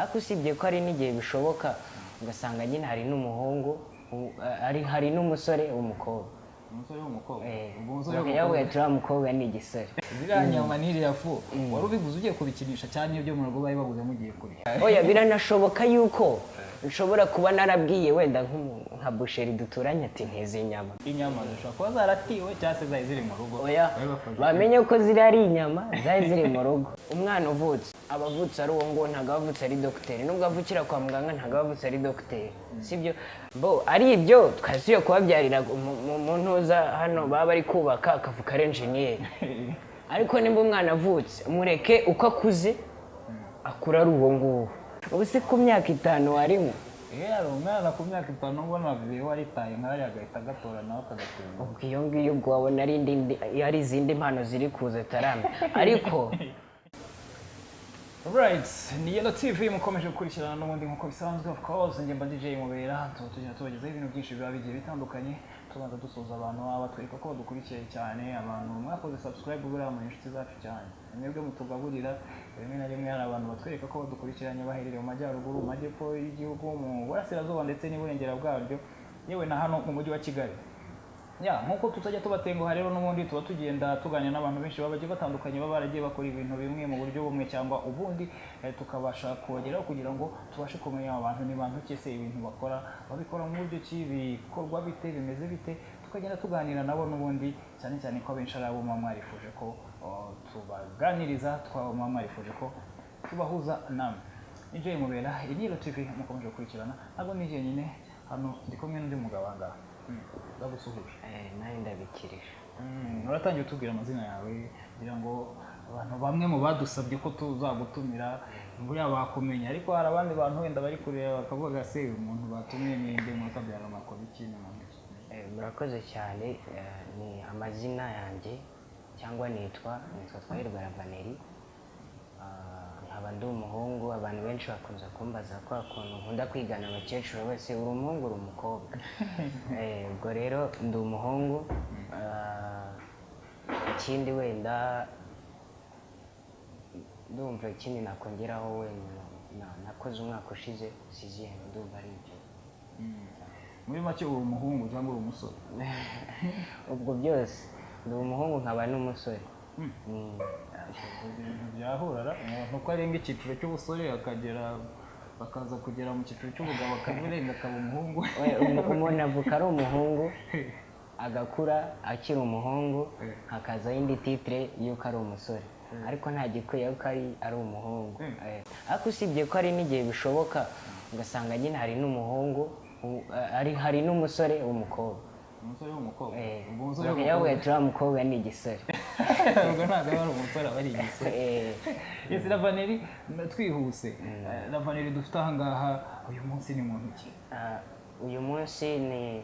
ariko usibye ko hari n'igihe bishoboka ugasanga nyine hari n'umuhungu u- hari n'umusore w'umukobwa umusore w'umukobwa Eh, ubwo umusore bakajya w'umukobwa turiya mukobwa ni igisore. Ziriya nyama n'iriya fu. Wari ubiguze ugiye kubikinisha cyane ibyo mu rugo bari baguze mugiye kurya. Oya biranashoboka yuko nshobora kuba narabwiye wenda nka busheri duturanye ati nteze inyama. Inyama zishobora kuba zaratiwe cyangwa se zari ziri mu rugo. Oya bamenye ko ziri ari inyama zari ziri mu rugo. Umwana uvutse. Aba avutse ari uwo nguwo ntabwo aba avutse ari dogiteri nubwo avukira kwa muganga ntabwo aba avutse ari dogiteri sibyo? Bo ari ibyo twasubiye kubabyarira mu- ntuza hano baba bari kubaka akavu kari enjeniyeri ariko nimba umwana avutse mureke uko akuze akura ari uwo nguwo. Ubu se ku myaka itanu warimo? Iyo yari umwana ku myaka itanu ubona bibiye waritaye nk'ariya agahita agatora nawe akagatunga ubwo iyo ngiyo ubwo wabona ari indi ari izindi mpano ziri kuza tarame ariko Alright, ni Yellow TV mukomeje gukurikirana n'ubundi nk'uko bisanzwe of course njye DJ Mubera tuba tugenda tubagezaho ibintu byinshi biba bigiye bitandukanye tubanza dusuhuza abantu baba batwereka ko badukurikiye cyane abantu mwakoze subscribe buriya mu inshuti zacu cyane. Mwebwe mutugaburira rimwe na rimwe hari abantu batwereka ko badukurikiranye baherereye mu majyaruguru mu majyepfo y'igihugu mu burasirazuba ndetse n'iburengera bwaryo. Yewe na hano mu mujyi wa Kigali. Nk'uko tutajya tubatenguha rero n'ubundi tuba tugenda tuganira n'abantu benshi baba bagiye batandukanye baba baragiye bakora ibintu bimwe mu buryo bumwe cyangwa ubundi eh, tukabasha kubageraho kugira ngo tubashe kumenya abantu ni bantu ki se ibintu bakora babikora mu buryo ki bikorwa bite bimeze bite tukagenda tuganira nabo n'ubundi cyane cyane ko abenshi ari abo muba mwarifuje ko tubaganiriza twaba muba mwarifuje ko tubahuza namwe ni Mubera iyi ni TV mukomeje gukurikirana ntabwo ni jyenyine hano ndi kumwe n'undi mugabo aha ngaha ndagusuhuje. Eh, nawe ndabikirije. Mm, uratangiye utubwira amazina yawe kugira ngo abantu bamwe mu badusabye ko tuzagutumira buriya bakumenya. Ariko hari abandi bantu wenda bari kureba bakavuga se umuntu batumiye ni nde? Mwakabyara amakuru iki? Na muntu ki?" Eh, murakoze cyane. Eh, ni amazina yanjye cyangwa nitwa nitwa twahirwa ravaneri. Ah, nkaba ndi umuhungu abantu benshi bakunze kumbaza kwa kuntu nkunda kwigana abakecuru bose uri umuhungu uri umukobwa ubwo rero ndi umuhungu Ah, ikindi wenda ndumva ikindi nakongeraho wenda na- nakoze umwaka ushize siziyemu ndumva ari ibyo muri make uri umuhungu cyangwa uri umusore ubwo byose ndi umuhungu nkaba n'umusore Mm. Mm. Ibintu byahurara umuntu uko arenga icyiciro cy'ubusore akagera bakaza kugera mu cyiciro cy'ubugabo akabirenga akaba umuhungu. Umuntu avuka ari umuhungu agakura akiri umuhungu Eh. hakazaho indi titire y'uko ari umusore. Ariko nta gikwiye ko ari ari umuhungu. Mm. Eh, ariko usibye ko hari n'igihe bishoboka ugasanga nyine hari n'umuhungu hari hari n'umusore w'umukobwa umusore w'umukobwa ubwo umusore w'umukobwa bavuga turiya mukobwa ni igisore ubwo ntabwo aba ari umusore aba ari igisore Eh, Yes, Ravaneri twihuse Ravaneri dufite aha ngaha uyu munsi ni muntu ki uyu munsi ni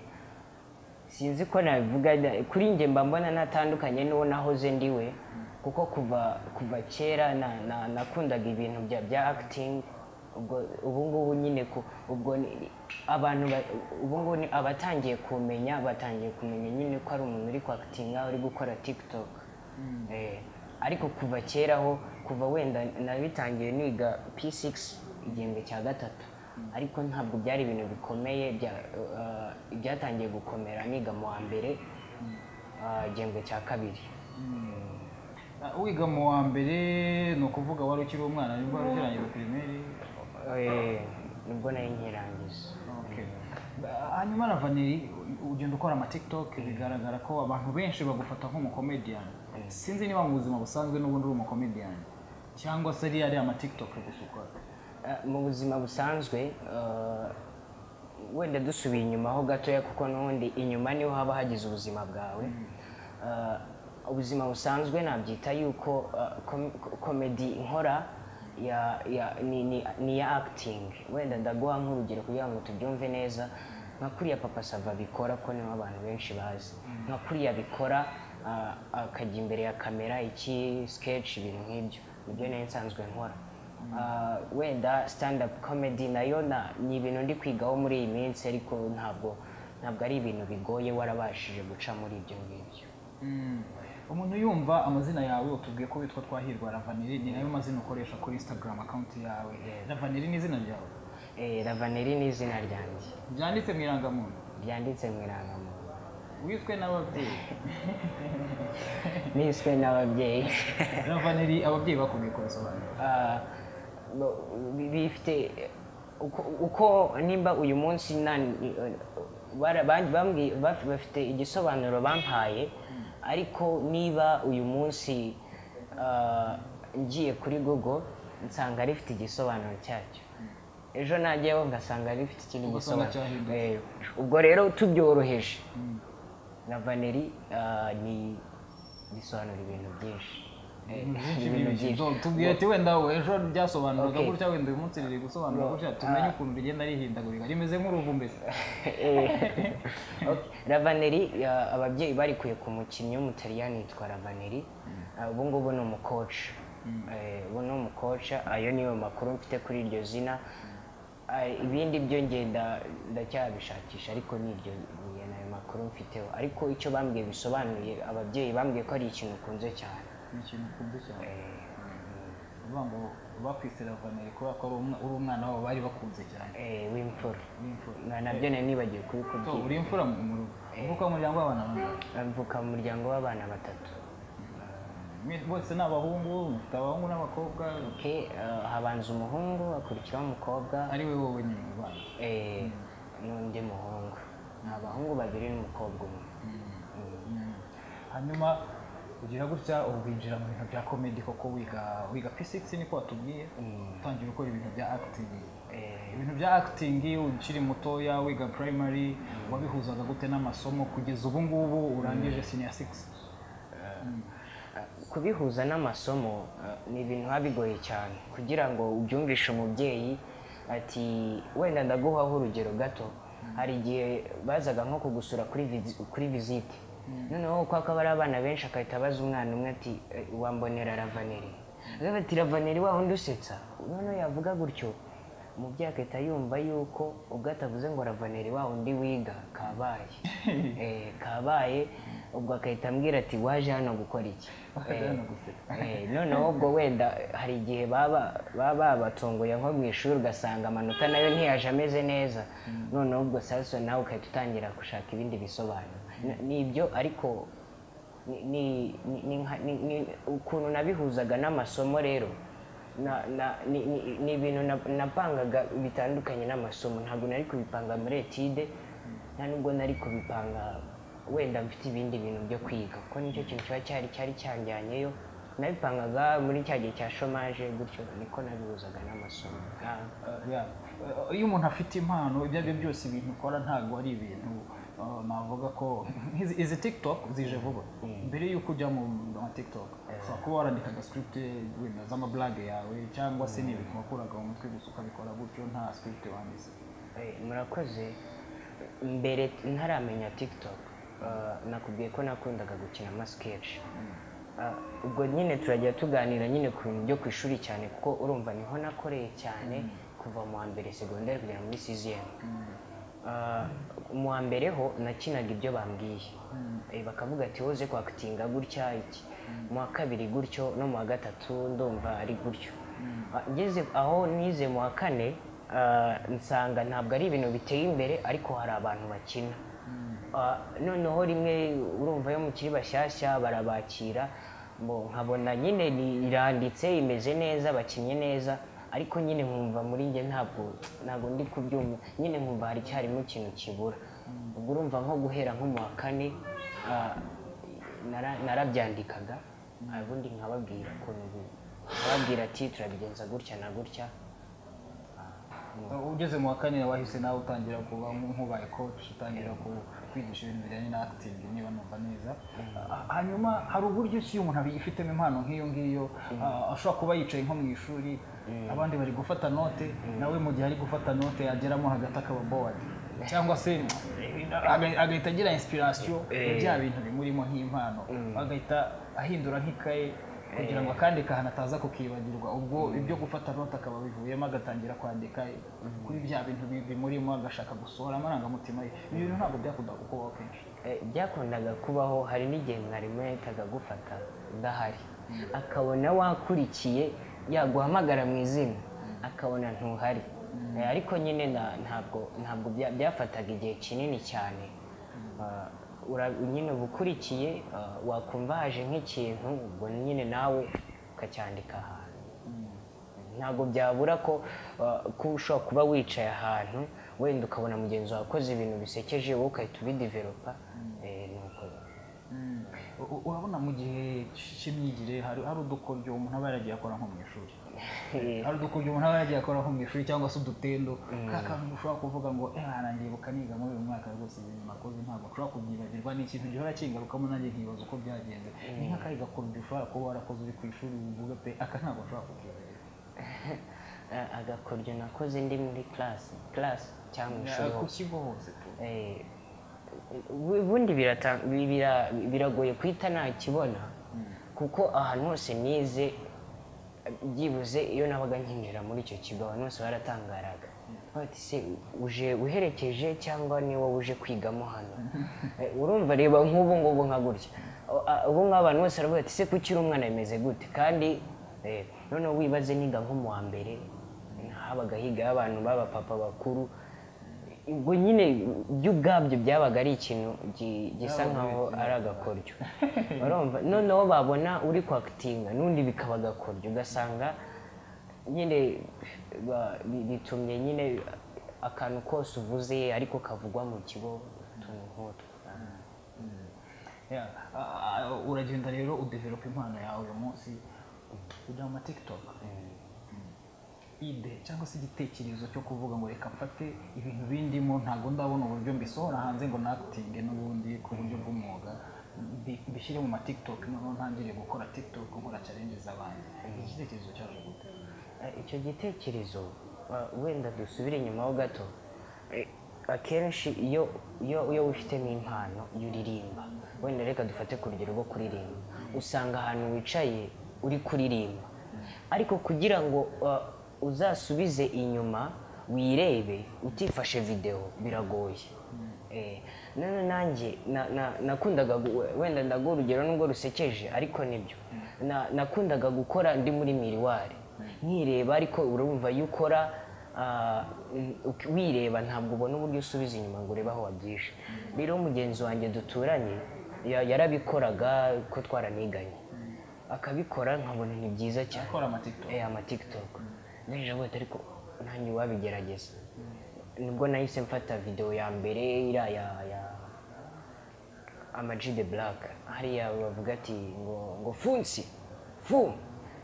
sinzi ko nabivuga kuri njye mba mbona natandukanye n'uwo nahoze ndiwe kuko kuva kuva kera na- na- nakundaga ibintu bya bya acting. Ubwo ubu ngubu nyine ku ubwo ni- abantu ba- ubu ngubu ni abatangiye kumenya batangiye kumenya nyine ko ari umuntu uri kwakitinga uri gukora tiktok. Eh, ariko kuva kera ho kuva wenda nabitangiye niga p6 igihembwe cya gatatu. Ariko ntabwo byari ibintu bikomeye eh, byatangiye gukomera niga mu wa mbere ah, igihembwe cya kabiri. Ah, wiga mu wa mbere ni ukuvuga wari ukiri umwana ni bwo wari ukirangiza pirimeri? Ni bwo nari nkirangiza hanyuma Ravaneri ugenda ukora ama TikTok bigaragara ko abantu benshi bagufata nk'umukomediyani sinzi niba mu buzima busanzwe n'ubundi uri umukomediyani cyangwa se ari ari ama TikTok gusa ukora. Eh, mu buzima busanzwe eh, wenda dusubiye inyuma ho gatoya kuko n'ubundi inyuma ni ho haba hagize ubuzima bwawe. Eh, ubuzima busanzwe nabyita yuko eh, kom- komedi nkora ya, ya, ni, ni, ni iya acting. Wenda ndaguha nk'urugero kugira ngo tubyumve neza. Nka kuriya papa sava bikora ko ni ho abantu benshi bazi. Nka kuriya bikora akajya imbere ya kamera iki sketch ibintu nk'ibyo. Nibyo nari nsanzwe nkora. Wenda stand up comedy na yo na- ni ibintu ndi kwigaho muri iyi minsi ariko ntabwo ntabwo ari ibintu bigoye warabashije guca muri ibyo ngibyo. Umuntu yumva amazina yawe utubwiye ko witwa twahirwa ravaneri ni na yo mazina ukoresha kuri instagram account yawe. Ravaneri ni izina ryawe? Eh, ravaneri ni izina ryanjye. Byanditse mu irangamuntu? Ryanditse mu irangamuntu. Wiswe n'ababyeyi. Niswe n'ababyeyi. Ravaneri ababyeyi bakubwiye ko Ah, bifite uko, nimba uyu munsi bafite igisobanuro bampaye ariko niba uyu munsi ah, ngiye kuri google nsanga rifite igisobanuro cyacyo. Ejo najyaho ngasanga rifite ikindi gisobanuro. Eh, ubwo rero tubyoroheje. Na vaneri ah, ni bisobanura ibintu byinshi. Ibintu byinshi tubwire ati wenda ejo ryasobanuraga Okay. gutya wenda uyu munsi riri gusobanura gutya tumenye ukuntu rigenda rihindagurika rimeze nk'uruvu mbese Okay. Ravaneri ababyeyi barikuye ku mukinnyi w'umutaliyani yitwa Ravaneri Ah, ubu ngubu ni umukoci Eh, ubu ni umukoca ayo niyo makuru mfite kuri iryo zina Ah, ibindi byo ngenda ndacyabishakisha ariko ni iryo ni ayo makuru mfiteho ariko icyo bambwiye bisobanuye ababyeyi bambwiye ko ari ikintu ukunze cyane ni ikintu ukunze cyane. Eh, uvuga ngo bakwise kubera ko uri umwana wabo bari bakunze cyane. Eh, w'imfura. W'imfura. Na- na byo nari nibagiwe So, kubikubwira uri imfura mu rugo? Uvuka mu muryango w'abana bangahe mvuka mu muryango w'abana batatu. Bose ni abahungu mufite abahungu n'abakobwa? Habanza umuhungu hakurikiraho umukobwa. Ari we wowe nyine mu bana eh, n'undi muhungu. Ni abahungu babiri n'umukobwa umwe. Hanyuma ugira gutya winjira mu bintu bya komedi koko wiga wiga physics niko watubwiye. Utangira gukora ibintu bya acting. Eh, ibintu bya acting ukiri mutoya wiga primary wabihuzaga gute n'amasomo kugeza ubu ngubu urangije senior 6 kubihuza n'amasomo ni ibintu biba bigoye cyane. Kugira ngo ubyumvishe umubyeyi ati wenda ndaguhaho urugero gato. Hari igihe bazaga nko kugusura kuri visite noneho kuko akaba ari abana benshi agahita abaza umwana umwe ati "Eh, wambonera ravaneri. Agavuga ati ravaneri wa wundi usetsa noneho yavuga gutyo umubyeyi agahita yumva yuko ubwo atavuze ngo ravaneri wa wundi wiga kabaye. Eh, kabaye ubwo agahita ambwira ati waje hano gukora iki. Eh, noneho ubwo wenda hari igihe baba baba babatunguye nko mu ishuri ugasanga amanota na yo ntiyaje ameze neza. Noneho ubwo sasa nawe ugahita utangira gushaka ibindi bisobanuro. Ni ibyo ariko ni- ukuntu nabihuzaga n'amasomo rero. Ni ibintu na- napangaga bitandukanye n'amasomo. Ntabwo nari kubipanga muri etide nta nubwo nari kubipanga wenda mfite ibindi bintu byo kwiga. Kuko ni cyo kintu kiba cyari cyari cyanjyanyeyo nabipangaga muri cya gihe cya shomaje gutyo niko nabihuzaga n'amasomo. Uh. Uh, iyo umuntu afite impano ibyo ari byo byose ibintu ukora ntabwo ari ibintu navuga ko. Izi tiktok? Zije vuba mbere y'uko ujya mu ma tiktok ushobora kuba warandikaga script wenda z'amablage yawe cyangwa se n'ibintu wakuraga mu mutwe gusa ukabikora gutyo nta script wanditse Eh, murakoze. Mbere ntaramenya tiktok uh, nakubwiye ko nakundaga gukina amasketch Uh, ubwo nyine turajya tuganira nyine ku bintu byo ku ishuri cyane kuko urumva ni ho nakoreye cyane kuva mu wa mbere segonderi kugera muri siziyemu mu wa mbere ho nakinaga ibyo bambwiye. Eh, bakavuga ati woze kwakitinga gutya iki? Mu wa kabiri gutyo no mu wa gatatu ndumva ari gutyo. Ah, ngeze aho nize mu wa kane ah, nsanga ntabwo ari ibintu biteye imbere ariko hari abantu bakina. Ah, noneho rimwe urumva yo mukiri bashyashya barabakira nkabona nyine iranditse imeze neza bakinnye neza. Ariko nyine nkumva muri njye ntabwo ntabwo ndi kubyumva. Nyine nkumva hari cyarimo ikintu kibura. Ubwo urumva nko guhera nko mu wa kane ah, nara- narabyandikaga ubundi nkababwira ukuntu nkababwira ati turabigenza gutya na gutya. Uh, ugeze mu wa kane wahise nawe utangira kuba nk- nk'ubaye coach utangira kwigisha ibintu bijyanye na acting niba numva neza. Uh, hanyuma hari uburyo ki umuntu abifitemo impano nk'iyo ngiyo? Uh, ashobora kuba yicaye nko mu ishuri abandi bari gufata note nawe mu gihe ari gufata note yageramo hagati akaba bored cyangwa se aga- agahita agira inspiration ya bya bintu bimurimo nk'impano. Agahita ahindura nk'ikaye kugira ngo akandi kantu ataza kukibagirwa. Ubwo ibyo gufata note akaba bivuyemo agatangira kwandika kuri bya bintu bi- bimurimo agashaka gusohora amarangamutima ye. Ibi bintu ntabwo byakundaga kubaho kenshi. Eh, byakundaga kubaho hari n'igihe mwarimu yahitaga agufata udahari. Akabona wakurikiye yaguhamagara mu izina akabona ntuhari. Eh, ariko nyine ntabwo ntabwo bya- byafataga igihe kinini cyane. Ura- nyine uba ukurikiye ah, wakumva haje nk'ikintu ubwo nyine nawe ukacyandika ahantu. Ntabwo byabura ko ushobora kuba wicaye ahantu wenda ukabona mugenzi wawe akoze ibintu bisekeje wowe ugahita ubidevelopa eh, nuko U- u- urabona mu gihe cy'imyigire hari udukoryo umuntu aba yaragiye akora nko mu ishuri. Hari udukoryo umuntu aba yaragiye akora nko mu ishuri cyangwa se udutendo. Ka kantu ushobora kuvuga ngo eh nangibuka niga muri uyu mwaka rwose ibintu nakoze ntabwo. Ushobora kubyibagirwa ni ikintu gihora kingarukamo nanjye nkibaza uko byagenze. Ni nk'akari gakoryo ushobora kuba warakoze uri ku ishuri uvuga pe aka ntabwo ushobora kukibagirwa Ah, agakoryo nakoze ndi muri class class cyangwa mu ishuri ku kigo hose Eh, ubundi biragoye guhita nakibona. Kuko ahantu hose nize byibuze iyo nabaga nkinjira muri icyo kigo abantu bose baratangaraga. Uje uherekeje cyangwa ni wowe uje kwigamo hano? Urumva reba nk'ubu ngubu nka gutya. Ubu ngubu abantu bose baravuga ati se kuki uri umwana bimeze gute? Kandi eh, noneho wibaze niga nko mu wa mbere habaga higaho abantu b'abapapa bakuru ubwo nyine byo ubwabyo byabaga ari ikintu gi- gisa nkaho ari agakoryo noneho babona uri kwakitinga n'undi bikaba agakoryo ugasanga nyine bitumye nyine akantu kose uvuze ariko kavugwa mu kigo utuntu nk'utwo Yeah. Ah, ah, uragenda rero udevelopa impano yawe uyu munsi ujya mu ma tiktok. Ide cyangwa se igitekerezo cyo kuvuga ngo reka mfate ibintu bindimo ntabwo ndabona uburyo mbisohora hanze ngo nakitinge n'ubundi ku buryo bw'umwuga mbi- mbishyire mu ma tiktok noneho ntangire gukora tiktok nkora challenges abandi iki gitekerezo cyaje gute? Eh, icyo gitekerezo uh, wenda dusubire inyuma ho gato Eh, akenshi iyo iyo iyo wifitemo impano iyo uririmba wenda reka dufate ku rugero rwo kuririmba. Usanga ahantu wicaye uri kuririmba. Ariko kugira ngo uzasubize inyuma wirebe utifashe videwo biragoye. Eh, none nanjye na- na- nakundaga wenda ndaguha urugero nubwo rusekeje ariko ni byo. Na- nakundaga gukora ndi muri miriwari nkireba ariko urumva iyo ukora ah, wireba ntabwo ubona uburyo usubiza inyuma ngo urebe aho wabyishe rero mugenzi wanjye duturanye ya- yarabikoraga ko twaraniganye. Akabikora nkabona ni byiza cyane. Gukora ama ati ariko nanjye wabigerageza ni bwo nahise mfata video ya mbere iriya ya ya Ama G the Black. Hariya bavuga ati ngo ngo funsi fu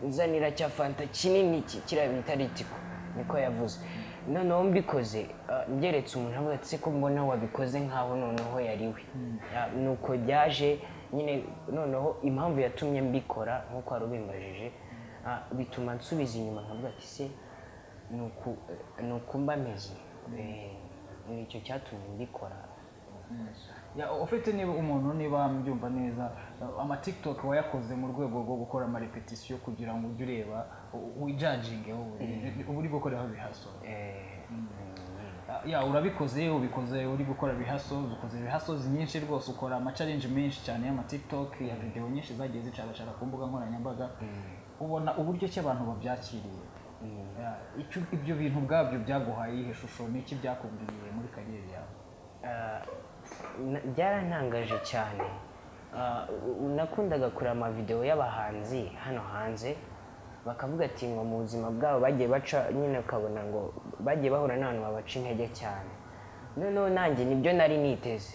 nzanira cya fanta kinini kiriya bita ritiko niko yavuze. Noneho mbikoze ah, mbyeretse umuntu avuga ati ko mbona wabikoze nkaho noneho yari we. Ah, nuko byaje nyine noneho impamvu yatumye mbikora nk'uko wari ubimbajije ah, bituma nsubiza inyuma nkavuga ati se ni uku ni uku mba meze Eh, ni cyo cyatumye mbikora. Ya, ufite niba umuntu niba mbyumva neza uh, ama tiktok wayakoze mu rwego rwo gukora ama repetition kugira ngo ujye ureba wijajinge uba uri gukoreraho bihaso Eh, ya urabikoze ubikoze uri gukora bihaso ukoze bihaso nyinshi rwose ukora ama challenge menshi cyane y'ama tiktok ya video nyinshi zagiye zicaracara ku mbuga nkoranyambaga. Ubona uburyo ki abantu babyakiriye. Ya, icyo- ibyo bintu ubwabyo byaguhaye iyihe shusho? N'iki byakubwiye muri kariyeri yawe? Na- byarantangaje cyane. U- nakundaga kureba amavidewo y'abahanzi hano hanze bakavuga ati ngo mu buzima bwabo bagiye baca nyine ukabona ngo bagiye bahura n'abantu babaca intege cyane. Noneho nanjye ni byo nari niteze.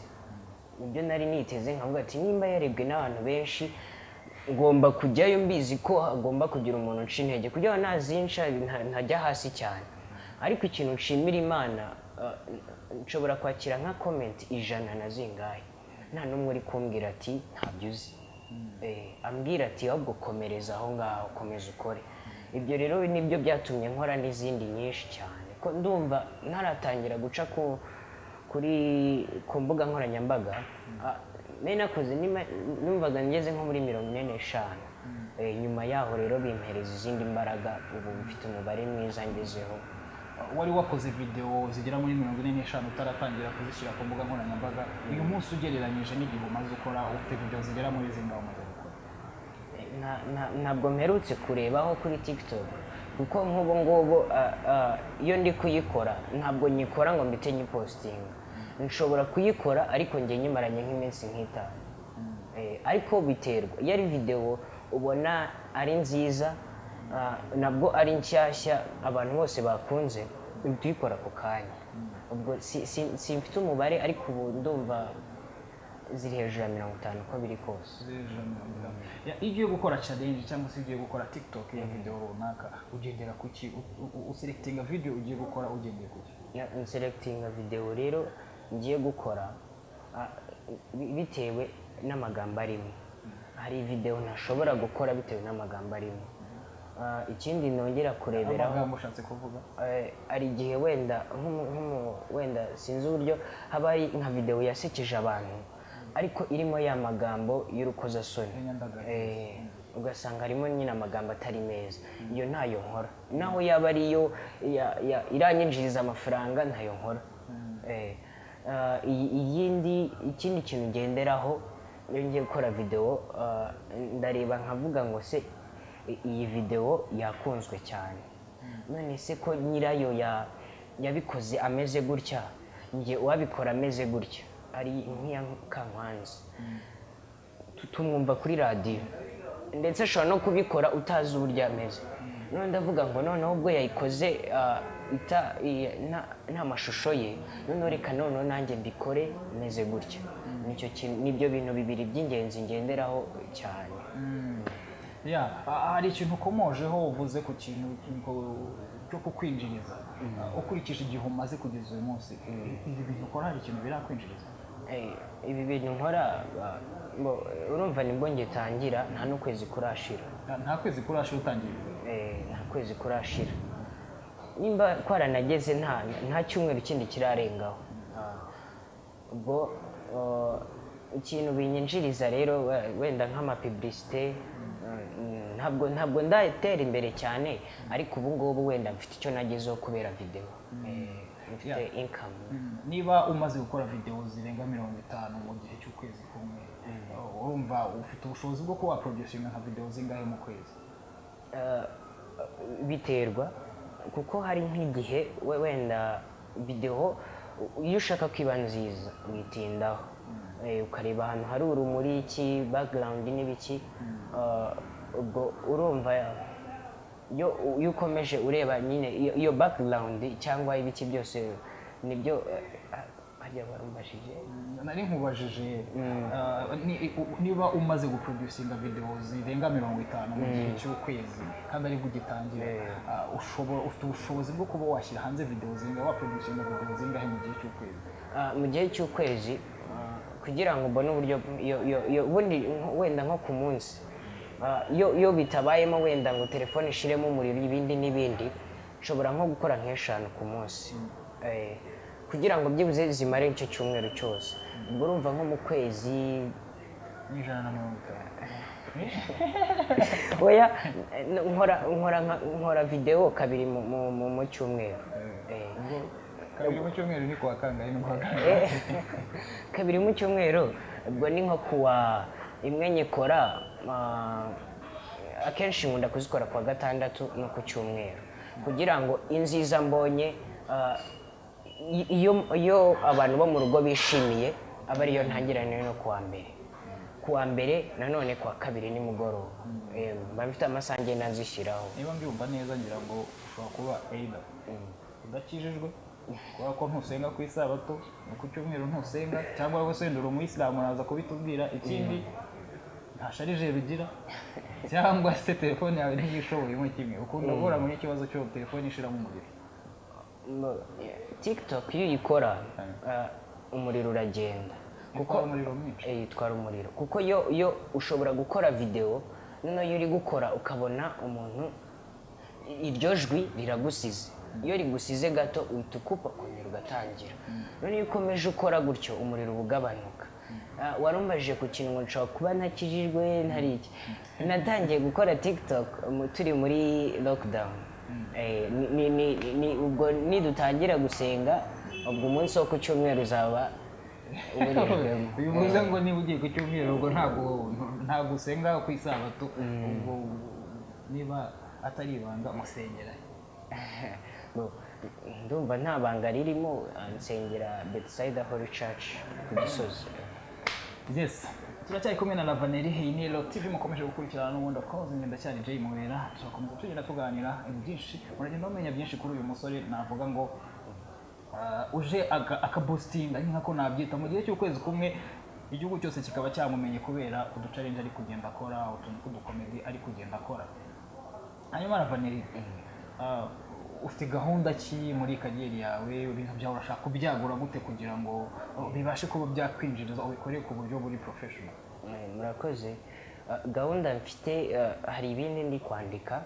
Nibyo nari niteze nkavuga ati nimba yarebwe n'abantu benshi ngomba kujyayo mbizi ko hagomba kugira umuntu uca intege kugira ngo nazinca nta- ntajya hasi cyane. Ariko ikintu nshimira imana uh, nshobora kwakira nka comment ijana na zingahe? Nta n'umwe uri kumbwira ati ntabyo uzi. Eh, ambwira ati ahubwo komereza aho ngaho komeza ukore. Ibyo rero ni byo byatumye nkora n'izindi nyinshi cyane. Ko ndumva ntaratangira guca ku kuri ku mbuga nkoranyambaga nari nakoze numvaga ngeze nko muri mirongo ine n'eshanu. Eh, nyuma yaho rero bimpereza izindi mbaraga ubu mfite umubare mwiza ngezeho. Wari wakoze video zigera muri mirongo ine n'eshanu utaratangira kuzishyira ku mbuga nkoranyambaga uyu munsi ugereranyije n'igihe umaze ukora ufite video zigera muri zingahe umaze gukora? Na- ntabwo mperutse kurebaho kuri tiktok kuko nk'ubu ngubu ah, ah, iyo ndi kuyikora ntabwo nyikora ngo mbite nyipositinga nshobora kuyikora ariko njye nyimaranye nk'iminsi nk'itanu. Eh, ariko biterwa. Iyo ari videwo ubona ari nziza ah, nabwo ari nshyashya abantu bose bakunze uhita uyikora ako kanya. Ubwo si- si- simfite umubare ariko ubu ndumva ziri hejuru ya mirongo itanu uko biri kose. Ya, iyo ugiye gukora challenge cyangwa se ugiye gukora tiktok ya video runaka ugendera ku ki? Uselectinga video ugiye gukora ugendeye ku ki? Nselectinga videwo rero ngiye gukora bi- bitewe n'amagambo arimo. Hari videwo ntashobora gukora bitewe n'amagambo arimo. Ikindi nongera kureberaho eh, hari igihe wenda wenda sinzi uburyo haba hari nka videwo yasekeje abantu ariko irimo ya magambo y'urukozasoni. Eh, ugasanga harimo nyine amagambo atari meza. Iyo ntayo nkora. Naho yaba ariyo iranyinjiriza amafaranga ntayo nkora. Eh, ah, iyi- iyindi ikindi kintu ngenderaho iyo ngiye gukora videwo ah, ndareba nkavuga ngo se iyi videwo yakunzwe cyane. None se ko nyirayo ya- yabikoze ameze gutya? Njye uwabikora ameze gutya? Ari nk'iya kankwanzi. Tu- tumwumva kuri radiyo ndetse ashobora no kubikora utazi uburyo ameze. None ndavuga ngo noneho ubwo yayikoze ah, nta- mashusho ye. Noneho reka noneho nanjye mbikore meze gutya. Nibyo bintu bibiri by'ingenzi ngenderaho cyane. Ya a- hari ikintu ukomojeho uvuze ku kintu cyo kukwinjiriza. Ukurikije igihe umaze kugeza uyu munsi ibi bintu ukora hari ikintu birakwinjiriza? Eh, ibi bintu nkora urumva ni bwo ngitangira nta n'ukwezi kurashira. Nta- kwezi kurashira utangiye Eh, nta kwezi kurashira. Nimba twaranageze nta nta cyumweru kindi kirarengaho. Ah, ubwo ikintu binyinjiriza rero we- wenda nk'amapiburisite mm, ntabwo ntabwo ndatera imbere cyane ariko ubu ngubu wenda mfite icyo nagezeho kubera videwo Eh, mfite inkamu Mm, niba umaze gukora video zirenga mirongo itanu mu gihe cy'ukwezi kumwe urumva ufite ubushobozi bwo kuba waproducinga nka video zingahe mu kwezi? Eh, biterwa. Kuko hari nk'igihe we- wenda videwo iyo ushaka ko iba nziza witindaho Eh, ukareba ahantu hari urumuri iki background n'ibiki Eh, ubwo urumva iyo ukomeje ureba nyine iyo- iyo background cyangwa ibiki byose ni byo ah, harya warumbajije nari nkubajije niba umaze guproducinga video zirenga mirongo itanu mu gihe cy'ukwezi. Kandi ari bwo ugitangira ushobora ufite ubushobozi bwo kuba washyira hanze video zingahe waproducinga video zingahe mu gihe cy'ukwezi? Ah, mu gihe cy'ukwezi ah, kugira ngo mbone uburyo ubundi wenda nko ku munsi. Ah, iyo bitabayemo wenda ngo telefone ishiremo umuriro ibindi n'ibindi nshobora nko gukora nk'eshanu ku munsi. Eh, kugira ngo byibuze zimare icyo cyumweru cyose. Ubwo urumva nko mu kwezi. N'ijana na mirongo itanu. Oya eh, nkora nkora nka- nkora videwo kabiri mu- cyumweru. Eh, kabiri mu cyumweru ni kuwa kangahe ni kuwa kangahe? Eh, kabiri mu cyumweru ubwo ni nko kuwa imwe nyikora akenshi nkunda kuzikora kuwa gatandatu no ku cyumweru. Kugira ngo inziza mbonye ah, iyo iyo abantu bo mu rugo bishimiye aba ariyo ntangirane no kuwa mbere. Kuwa mbere nanone kuwa kabiri nimugoroba. Mba mfite amasaha ngenda nzishyiraho niba mbyumva neza ngira ngo ushobora kuba eida udakijijwe? Kubera ko ntusenga ku isabato no ku cyumweru ntusenga cyangwa wowe wenda uri umuyisilamu uraza kubitubwira ikindi nta sharijeri ugira cyangwa se telefone yawe ntigishoboyemo kimwe. Ukunda guhura muri ikibazo cyo telefone ishiramo umuriro tiktok iyo uyikora ah, umuriro uragenda. Kuko umuriro mwinshi? Eh, itwara umuriro. Kuko yo yo ushobora gukora videwo noneho iyo uri gukora ukabona umuntu iryo jwi riragusize. Iyo rigusize gato uhita ukupa ukongera ugatangira. Noneho iyo ukomeje ukora gutyo umuriro uba ugabanuka. Ah, warumbajije ku kintu ngo nshobora kuba ntakijijwe ntari iki? Natangiye gukora tiktok turi muri lockdown. Eh, ni- ni- ni- ni- ubwo nidutangira gusenga ubwo umunsi wo ku cyumweru uzaba bivuze ngo niba ugiye ku cyumweru ubwo ntabwo usenga ku isabato ubwo niba atari ibanga musengera. Ndumva nta banga ririmo nsengera bedside holy church ku gisozi. Yes. Turacyari kumwe na lavaneri iyi ni Elo tv mukomeje gukurikirana n'ubundi njye ndacyari jay mubera turakomeza tugenda tuganira ibintu byinshi muragenda mumenya byinshi kuri uyu musore navuga ngo ah, uje aka- akabusitinga ni nkako nabyita. Mu gihe cy'ukwezi kumwe igihugu cyose kikaba cyamumenye kubera uducarenje ari kugenda akora utuntu tw'udukomedi ari kugenda akora. Hanyuma lavaneri ah, ufite gahunda ki muri kariyeri yawe ibintu byawe urashaka kubyagura gute kugira ngo bibashe kuba byakwinjiriza ubikore ku buryo buri professional? Eh, murakoze. Ah, gahunda mfite ah, hari ibindi ndi kwandika.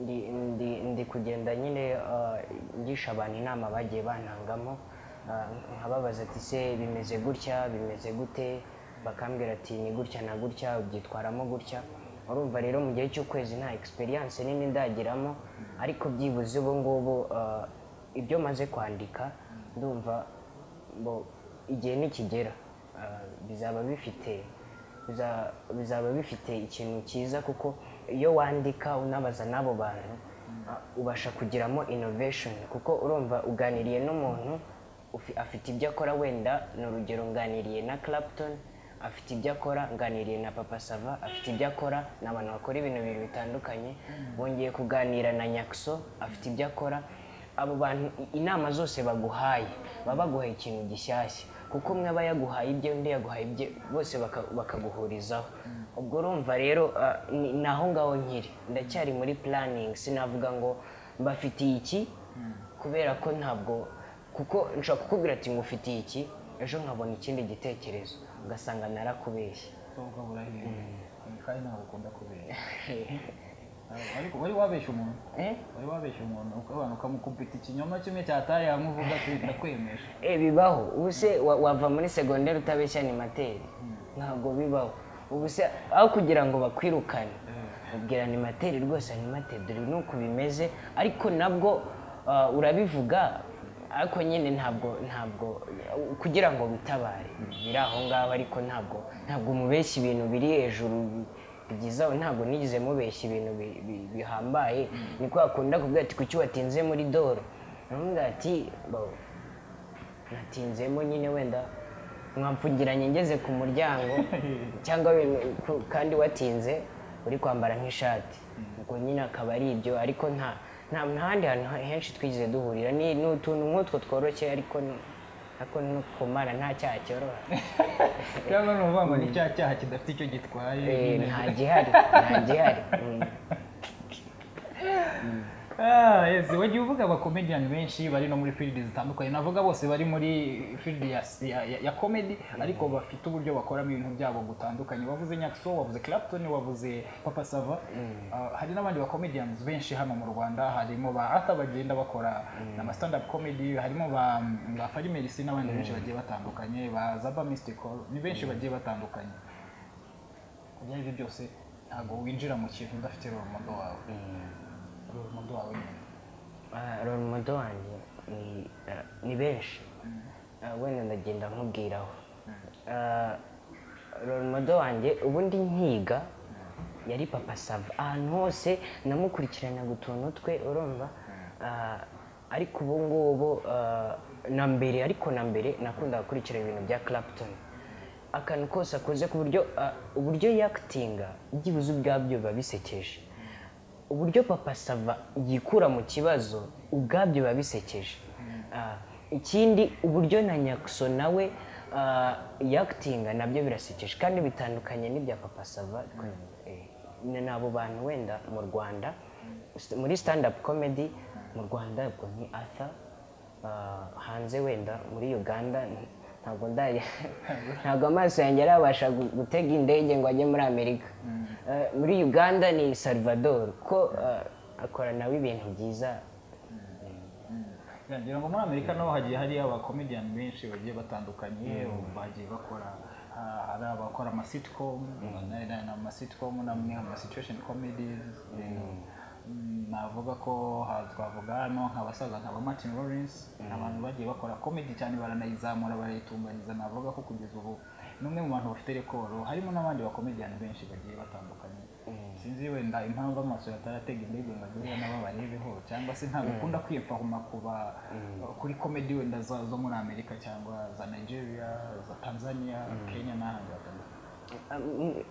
Ndi- kugenda nyine ngisha abantu inama bagiye bantangamo Ah, nkababaza ati se bimeze gutya? Bimeze gute? Bakambwira ati ni gutya na gutya? Ubyitwaramo gutya? Urumva rero mu gihe cy'ukwezi nta experience nini ndagiramo ariko byibuze ubu ngubu ah, ibyo maze kwandika ndumva igihe nikigera ah, bizaba bifite biza- bizaba bifite ikintu cyiza kuko iyo wandika unabaza n'abo bantu ah, ubasha kugiramo innovation kuko urumva uganiriye n'umuntu afite ibyo akora wenda ni urugero nganiriye na Clapton afite ibyo akora nganiriye na papa sava afite ibyo akora ni abantu bakora ibintu bibiri bitandukanye bongeye kuganira na nyakso afite ibyo akora. Abo bantu inama zose baguhaye baba baguhaye ikintu gishyashya. Kuko umwe aba yaguhaye ibye undi yaguhaye ibye bose baka- bakaguhurizaho. Ubwo urumva rero ah, ni aho ngaho nkiri. Ndacyari muri planning sinavuga ngo mbafitiye iki? Kubera ko ntabwo kuko nshobora kukubwira ati ngufitiye iki? Ejo nkabona ikindi gitekerezo. Ugasanga narakubeshye. Ubwo burahiye kandi ntabwo ukunda kubera ariko wari wabeshya umuntu? Eh? wari wabeshya umuntu? Ukabana ukamukubita ikinyoma kimwe cyataye hamwe uvuga ati ndakwemeje. Eh, bibaho. Ubu se wa- wava muri segonderi utabeshya animateri ntabwo bibaho. Ubu se aho kugira ngo bakwirukane. Ubwira animateri rwose animateri dore ni uku bimeze. Ariko nabwo ah, urabivuga ariko nyine ntabwo ntabwo kugira ngo bitabare biri aho ngaho ariko ntabwo ntabwo umubeshya ibintu biri hejuru byiza ntabwo nigeze mubeshya ibintu bi- bi- bihambaye. Niko akunda kuvuga ati kuki watinze muri doro? Aramubwira ati "Bo, natinzemo nyine wenda mwamfungiranye ngeze ku muryango cyangwa kandi watinze uri kwambara nk'ishati. Ubwo nyine akaba ari ibyo ariko nta nta nta handi hantu henshi twigeze duhurira. Ni utuntu nk'utwo tworoshye ariko ariko no ku mana nta cyaha cyoroha cyangwa ni ukuvuga ngo ni cya cyaha kidafite icyo gitwaye. Eh, nta gihari nta gihari. Mm. Ah, wagiye uvuga abakomediyani benshi bari no muri field zitandukanye navuga bose bari muri field ya, comedy ariko bafite uburyo bakoramo ibintu byabo gutandukanye wavuze Nyakso wavuze Clapton wavuze Papa Sava. Ah, hari n'abandi bakomediyani benshi hano mu Rwanda. Harimo ba Arthur bagenda bakora ama stand up comedy harimo ba ba Fari Merci n'abandi benshi bagiye batandukanye ba Zaba Mystical ni benshi bagiye batandukanye. Ibyo ari byo byose ntabwo winjira mu kintu udafite model wawe. Role model wawe Ah, role model wanjye ni, ah, benshi Ah, wenda ndagenda nkubwiraho Ah, role model wanjye ubundi nkiga yari papa sava ahantu hose namukurikiranaga utuntu twe urumva Ah, ariko ubu ngubu ah, na mbere ariko na mbere nakundaga gukurikira ibintu bya Clapton. Akantu kose akoze ku buryo ah, uburyo yakitinga byibuze ubwabyo biba bisekeje uburyo papa sava yikura mu kibazo ubwabyo biba bisekeje. Ah, ikindi uburyo na nyakso nawe ah, yakitinga na byo birasekeje. Kandi bitandukanye n'ibya papa sava Eh, ni abo bantu wenda mu rwanda muri stand up comedy mu rwanda ubwo ni arthur. Ah, hanze wenda muri uganda ntabwo ndari ntabwo. amaso yanjye arabasha gu- gutega indege ngo ajye muri amerika. Eh, muri uganda ni salvador ko eh, akora nawe ibintu byiza. Ngira ngo muri amerika naho hagiye hari abakomediyani benshi bagiye batandukanye bagiye bakora ah, hari abakora amasitcom amasitcom namwe amasituation comedies Mm, navuga ko twavuga hano nk'abasaza nka ba martin lawrence ni abantu bagiye bakora comedy cyane baranayizamura barayitunganyiriza navuga ko kugeza ubu ni umwe mu bantu bafite rekoro harimo n'abandi bakomediyani benshi bagiye batandukanye. Sinzi wenda impamvu amaso yataratega indege ngo agere nabo barebeho cyangwa se ntabwo ukunda kwiyemfahuma kuba kuri komedi wenda zo muri amerika cyangwa za nigeria za tanzania kenya n'ahandi hatandukanye.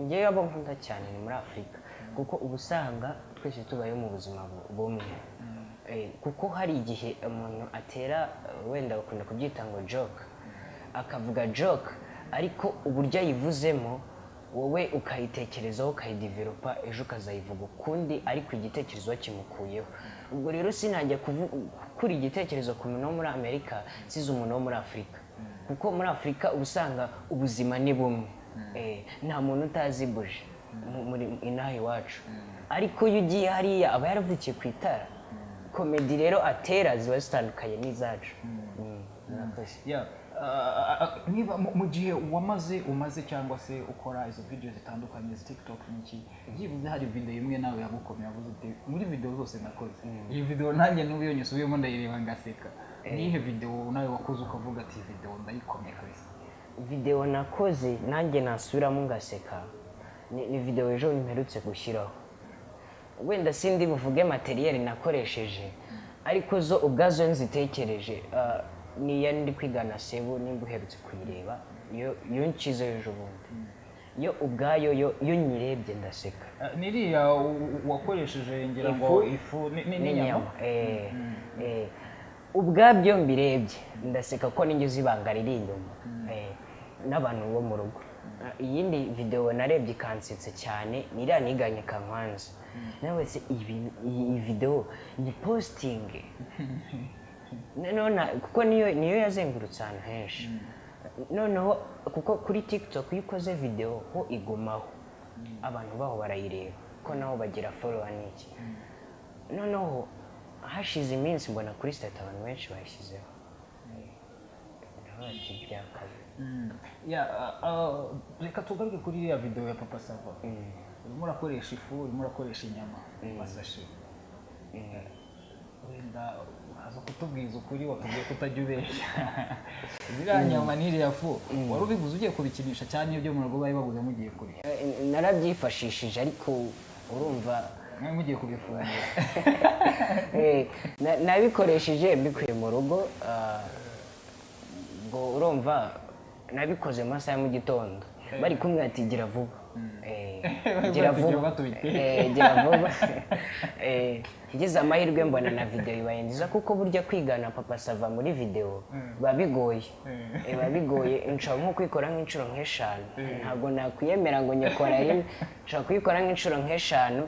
Ngewe abo nkunda cyane ni muri afurika kuko uba usanga twese tubayeho mu buzima bu- bumwe Eh, kuko hari igihe umuntu atera eh, wenda bakunda kubyita ngo joke akavuga joke ariko uburyo ayivuzemo wowe ukayitekerezaho ukayidiveropa ejo ukazayivuga ukundi ariko igitekerezo wakimukuyeho ubwo rero sinajya gukura igitekerezo ku muntu wo muri amerika size umuntu wo muri afurika kuko muri afurika uba usanga ubuzima ni bumwe. Eh, nta muntu utazi buje muri inaha iwacu ariko iyo ugiye hariya aba yaravukiye ku itara komedi rero atera ziba zitandukanye n'izacu Mm, ah, ah, niba mu- gihe wamaze umaze cyangwa se ukora izo video zitandukanye tiktok n'iki byibuze hari video imwe nawe yagukomeye yavuze uti muri video zose nakoze iyi video nanjye n'ubu iyo nyisubiyemo ndayireba ngaseka niyihe video nawe wakoze ukavuga ati video ndayikomeye kabisa videwo nakoze nanjye nasubiramo ngaseka ni, ni videwo ejo mperutse gushyiraho wenda sindi buvuge materiyeri nakoresheje ariko zo ubwazo nzitekereje ah, niyo ndi kwigana sebu nimba uherutse kuyireba yo nshyize ejo bundi. Yo ubwayo yo nyirebye ndaseka. Ah, niriya wakoresheje ngira ngo Ifu? ifu ni- ni- n'inyama Eh, eh, ubwabyo mbirebye ndaseka ko ninjye ibanga riri inyuma Eh, n'abantu bo mu rugo. Iyindi videwo narebye ikansetsa cyane ni iriya niganye kankwanza nawe se iyi videwo ni positingi kuko niyo niyo yazengurutse ahantu henshi. Noneho kuko kuri tiktok iyo ukoze videwo ho igumaho. Abantu baho barayireba. Ko nabo bagira folowa n'iki noneho hashize iminsi mbona kuri sitati abantu benshi bayishyizeho. Ah, ah, reka tugaruke kuri iriya video ya papa sava urimo urakoresha ifu urimo urakoresha inyama masashe wenda uraza kutubwiza ukuri watubwiye ko utajya ubeshya ziriya nyama n'iriya fu wari ubiguze ugiye kubikinisha cyane ibyo mu rugo bari baguze mugiye kurya Eh, narabyifashishije ariko urumva mugiye kubifungira na- nabikoresheje mbikuye mu rugo ubwo urumva nabikoze mu masaha ya mu gitondo. Bari kumwe ati gira vuba. Eh, gira Bati, "Jya vuba. batubite." Eh, gira vuba. Eh, ngize amahirwe mbona na videwo ibaye nziza kuko burya kwigana papa sava muri videwo biba bigoye. Eh, biba bigoye. Nshobora nko kuyikora nk'inshuro nk'eshanu. Ntabwo nakwiyemera ngo nyikora rimwe. Nshobora kuyikora nk'inshuro nk'eshanu.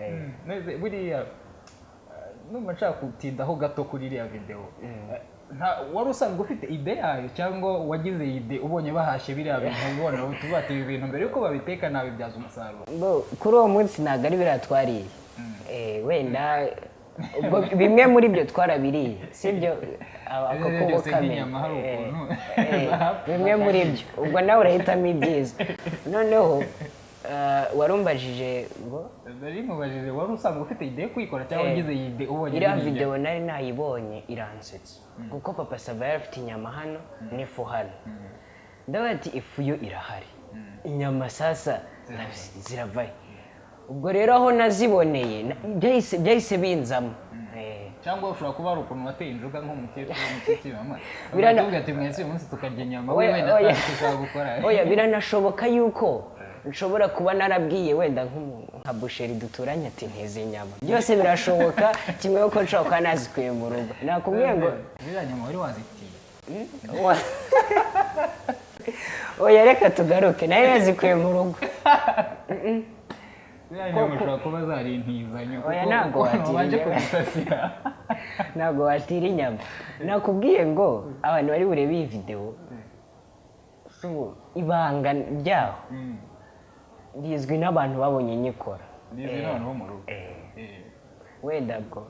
Eh, buriya numva nshaka kutindaho gato kuri iriya nta- wari usanzwe ufite ide yayo cyangwa wagize iyi ide ubonye bahashye biriya bintu ubona ati ibi bintu mbere yuko babiteka nabibyaza umusaruro. Kuri uwo munsi ntabwo ari biriya twariye. Eh, wenda bimwe muri byo twarabiriye sibyo A- ako kubo bahapfa. bimwe muri byo. Ubwo nawe urahitamo ibyiza. Noneho warumbajije ngo? Nari mubajije wari usanzwe ufite ide yo kuyikora cyangwa Eh, wagize iyi ide ubonye iriya videwo nari nayibonye iransetsa kuko papa sava yari afite inyama hano n'ifu hano ndavuga ati ifu yo irahari. Inyama sasa ziravaye. ubwo rero aho naziboneye na- byahise binzamo. Eh, cyangwa ushobora kuba hari ukuntu wateye injuga nk'umukecuru umukecuru mama Birana- uvuga ati mwese uyu munsi tukarya inyama we wenda dushobora gukora. Biranashoboka yuko nshobora kuba narabwiye wenda nka busheri duturanye ati nteze inyama. Byose birashoboka kimwe yuko nshobora kuba nazikuye mu rugo. Nakubwiye ngo ziriya nyama wari wazitiye Wa- oya reka tugaruke. Nayo yazikuye mu rugo. Ziriya nyama ushobora kuba zari intizanyo Oya, kuko ntabwo watira ntabwo watira inyama. Nakubwiye ngo abantu bari burebe iyi videwo ubu, ibanga ryaho Mm. Rizwi n'abantu babonye nyikora. Nizi Eh, n'abantu bo mu rugo. Eh, Eh. wenda bwo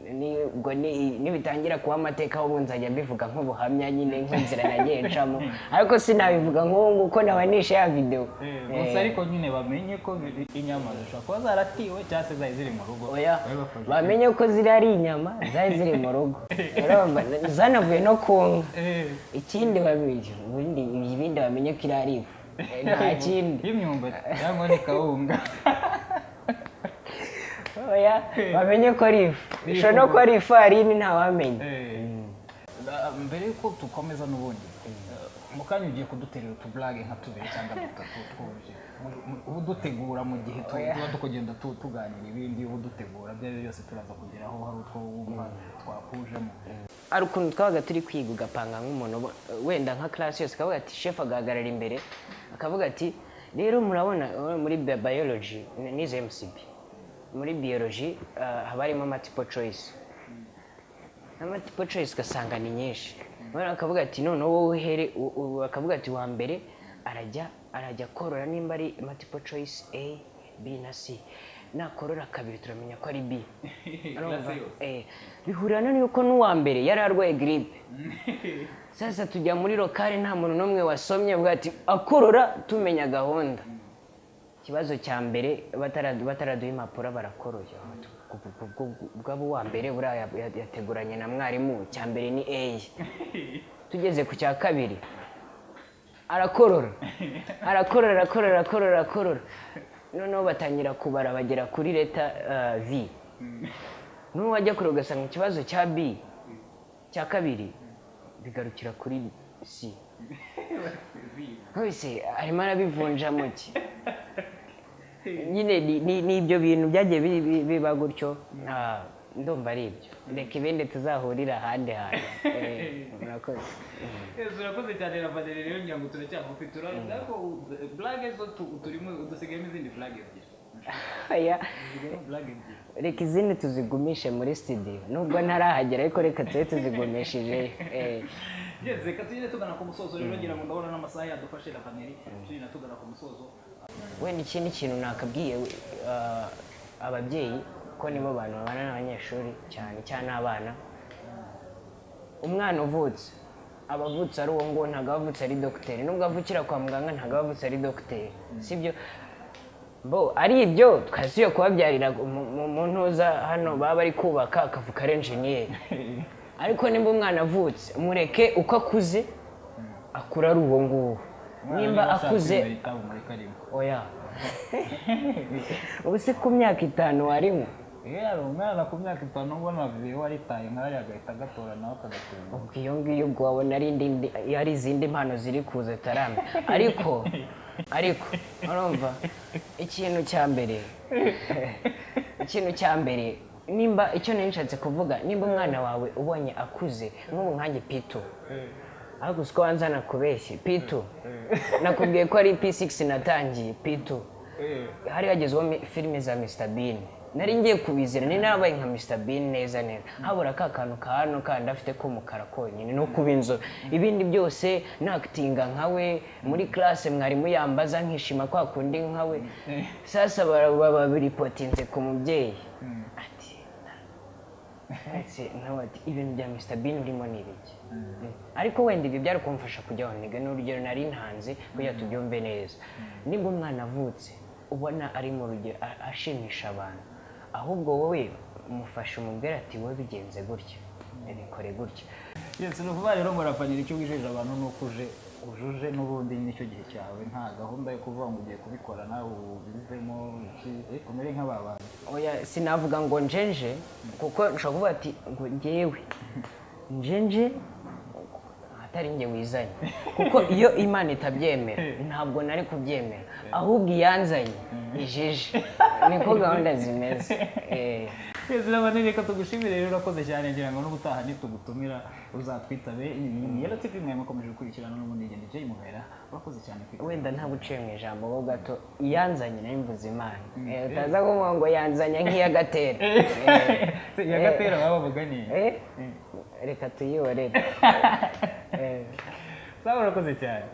ni ubwo ni- nibitangira kuba amateka ahubwo nzajya mbivuga nk'ubuhamya nyine nk'inzira nagiye ncamo. Ariko sinabivuga nk'ubu ngubu ko nabanisha ya videwo gusa ariko nyine bamenye ko inyama zishobora kuba zaratiwe cyangwa se zari ziri mu rugo. Bamenye ko ziri ari inyama zari ziri mu rugo. Zanavuye no ku nka. Ikindi ibindi bamenye ko iri ari ifu Eh, nta kindi y'imyumbati cyangwa ni kawunga oya bamenye ko ari ifu ishobora no kuba ari ifarini ntawamenya Eh, mbere yuko dukomeza n'ubundi eh, mu kanya ugiye kuduterera utuburage nka tubiri cyangwa dutatu twuje uba udutegura mu gihe tu- tuba tukagenda tu- tuganira ibindi uba udutegura ibyo ari byo byose turaza kugeraho hari utwo wumva twakujemo. Hari ukuntu twabaga turi kwiga ugapanga nk'umuntu wenda nka class yose akavuga ati chef agahagarara imbere. Akavuga ati rero murabona uh, muri bi- biology ni- nize MCB muri biology haba harimo multiple choice. Multiple choice ugasanga ni nyinshi. Akavuga ati noneho wowe uhere akavuga ati wa mbere arajya arajya korora nimba ari multiple choice A B na C. Nakorora kabiri turamenya ko ari B? Eh, bihurirana n'uko n'uwa mbere yari arwaye giripe sasa tujya muri lokale nta muntu n'umwe wasomye ati akorora tumenya gahunda. Ikibazo cya mbere batara- bataraduha impapuro barakoroye. Bwaba uwa mbere buriya ya- ya- yateguranye na mwarimu cya mbere ni A. Tugeze ku cya kabiri arakorora. Arakorora arakorora arakorora arakorora. Noneho batangira kubara bagera kuri leta uh, v. N'uwo wajya kure ugasanga ikibazo cya b cya kabiri bigarukira kuri c wese arimo arabivunjamo ki? Nyine ni- ibyo bintu byagiye bi- bi- biba gutyo. Ah, ndumva ari ibyo. Reka ibindi tuzahurira ahandi hantu. Eh, urakoze cyane ravaneri rero ngira ngo turacyamufi turavuga ko burage zo tu- turimo dusigayemo izindi burage ebyiri. Reka izindi tuzigumishe muri studio. Nubwo ntarahagera ariko reka tube tuzigumishije. Eh, reka tugende tugana ku musozo. Rero ngira ngo ndabona n'amasaha yadufashe ravaneri tugenda tugana ku musozo. Wenda ikindi kintu nakabwiye uh, ababyeyi ko nibo bantu babana n'abanyeshuri cyane cyane abana. Umwana uvutse aba avutse ari uwo nguwo ntabwo aba avutse ari dogiteri nubwo avukira kwa muganga ntabwo aba avutse ari dogiteri sibyo? Bo ari ibyo twasubiye kubabyarira mu- ntuza hano baba bari kubaka akavuka ari enjeniyeri ariko nimba umwana avutse mureke uko akuze akura ari uwo nguwo. Nimba akuze oya. Ubu se ku myaka itanu warimo. Yari umwana ku myaka itanu ubona viyo waritaye nk'ari agahita agatora nawe akagatura ubwo iyo ngiyo ubwo wabona ari indi ari izindi mpano ziri kuza taramye ariko ariko urumva ikintu cya mbere ikintu cya mbere nimba icyo nari nshatse kuvuga nimba umwana wawe ubonye akuze nk'ubu nkanjye pito ariko usiko wanza nakubeshye pito nakubwiye ko ari p6 natangiye pito hari hagezweho filime za Mr Bean. Nari ngiye kubizira ni nabaye nka Mr Bean neza neza. Habura ka kantu ka hano kandi afite k'umukara konyine no kuba inzobe. Ibindi byose nakitinga nkawe muri classe mwarimu yambaza nkishima kwa kundi nkawe sasa bara- baba biripotinze ku mubyeyi. Ati nawe ati ibintu bya Mr Bean urimo ni ibiki? Ariko wenda ibyo byari kumfasha kujyaho niga n'urugero nari ntanze kugira tubyumve neza. Nimba umwana avutse ubona ari mu rugero ashimisha abantu. Ahubwo wowe umufasha umubwira ati wowe bigenze gutya. Bikore gutya. Yesi ni ukuvuga rero ngo ravanira icyo wijeje abantu ni uko uje ujuje n'ubundi ni cyo gihe cyawe. Nta gahunda yo kuvuga ngo ugiye kubikora nawe ubivemo umere nk'aba bantu. Oya sinavuga ngo njenje kuko nshobora kuvuga ati ngo ngewe njenje atari njye wizanye. Kuko iyo imana itabyemera ntabwo nari kubyemera. Ahubwo iyanzanye ijeje. Niko gahunda zimeze. Eh. yesi ravanira reka tugushimire rero urakoze cyane ngira ngo n'ubutaha nitugutumira uzatwitabe yero tivi mwe mukomeje gukurikirana n'ubundi ngendo jay muhera. Urakoze cyane wenda nta guciye mu ijambo ho gato iyanzanye na yo mvuze imana. Eh, utaza kuvuga ngo yanzanye nk'iyagatera. Yagatera baba bavuga ni Eh, reka tuyihorere Eh. sawa urakoze cyane